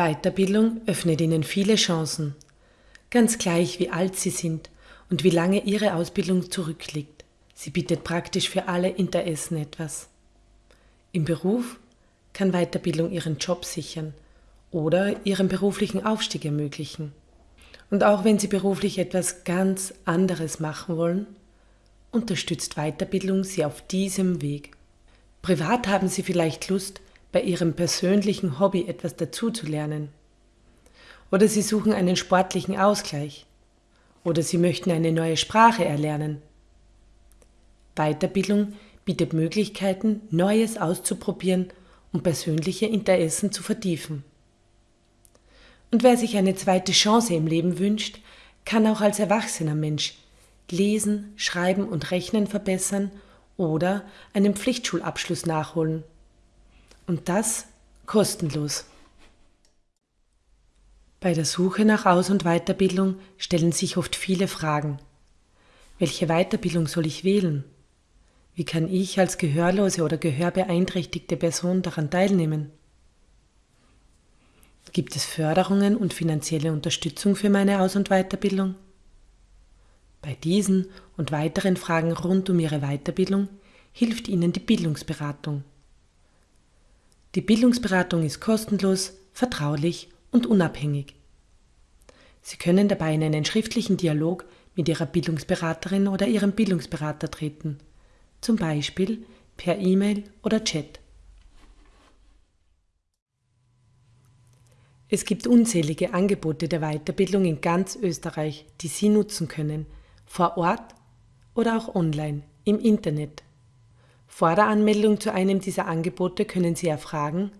Weiterbildung öffnet Ihnen viele Chancen, ganz gleich wie alt Sie sind und wie lange Ihre Ausbildung zurückliegt. Sie bietet praktisch für alle Interessen etwas. Im Beruf kann Weiterbildung Ihren Job sichern oder Ihren beruflichen Aufstieg ermöglichen. Und auch wenn Sie beruflich etwas ganz anderes machen wollen, unterstützt Weiterbildung Sie auf diesem Weg. Privat haben Sie vielleicht Lust, bei Ihrem persönlichen Hobby etwas dazuzulernen. Oder Sie suchen einen sportlichen Ausgleich. Oder Sie möchten eine neue Sprache erlernen. Weiterbildung bietet Möglichkeiten, Neues auszuprobieren und persönliche Interessen zu vertiefen. Und wer sich eine zweite Chance im Leben wünscht, kann auch als erwachsener Mensch Lesen, Schreiben und Rechnen verbessern oder einen Pflichtschulabschluss nachholen. Und das kostenlos. Bei der Suche nach Aus- und Weiterbildung stellen sich oft viele Fragen. Welche Weiterbildung soll ich wählen? Wie kann ich als gehörlose oder gehörbeeinträchtigte Person daran teilnehmen? Gibt es Förderungen und finanzielle Unterstützung für meine Aus- und Weiterbildung? Bei diesen und weiteren Fragen rund um Ihre Weiterbildung hilft Ihnen die Bildungsberatung. Die Bildungsberatung ist kostenlos, vertraulich und unabhängig. Sie können dabei in einen schriftlichen Dialog mit Ihrer Bildungsberaterin oder Ihrem Bildungsberater treten, zum Beispiel per E-Mail oder Chat. Es gibt unzählige Angebote der Weiterbildung in ganz Österreich, die Sie nutzen können, vor Ort oder auch online im Internet. Vor der Anmeldung zu einem dieser Angebote können Sie erfragen,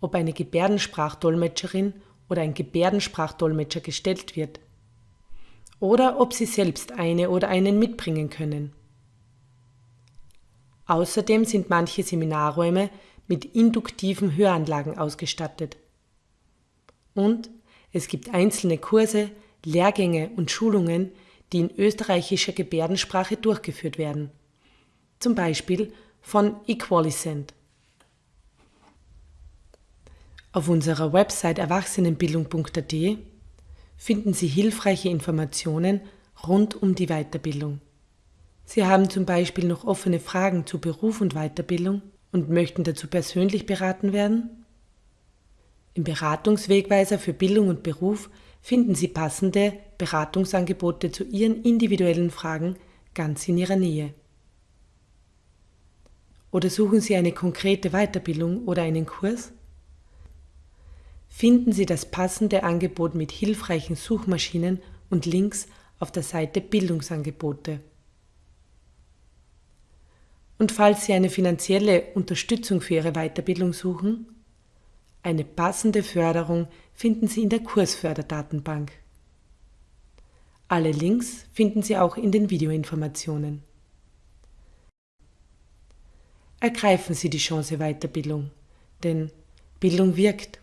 ob eine Gebärdensprachdolmetscherin oder ein Gebärdensprachdolmetscher gestellt wird oder ob Sie selbst eine oder einen mitbringen können. Außerdem sind manche Seminarräume mit induktiven Höranlagen ausgestattet. Und es gibt einzelne Kurse, Lehrgänge und Schulungen, die in österreichischer Gebärdensprache durchgeführt werden. Zum Beispiel von Equalicent. Auf unserer Website erwachsenenbildung.at finden Sie hilfreiche Informationen rund um die Weiterbildung. Sie haben zum Beispiel noch offene Fragen zu Beruf und Weiterbildung und möchten dazu persönlich beraten werden? Im Beratungswegweiser für Bildung und Beruf finden Sie passende Beratungsangebote zu Ihren individuellen Fragen ganz in Ihrer Nähe. Oder suchen Sie eine konkrete Weiterbildung oder einen Kurs? Finden Sie das passende Angebot mit hilfreichen Suchmaschinen und Links auf der Seite Bildungsangebote. Und falls Sie eine finanzielle Unterstützung für Ihre Weiterbildung suchen, eine passende Förderung finden Sie in der Kursförderdatenbank. Alle Links finden Sie auch in den Videoinformationen. Ergreifen Sie die Chance Weiterbildung, denn Bildung wirkt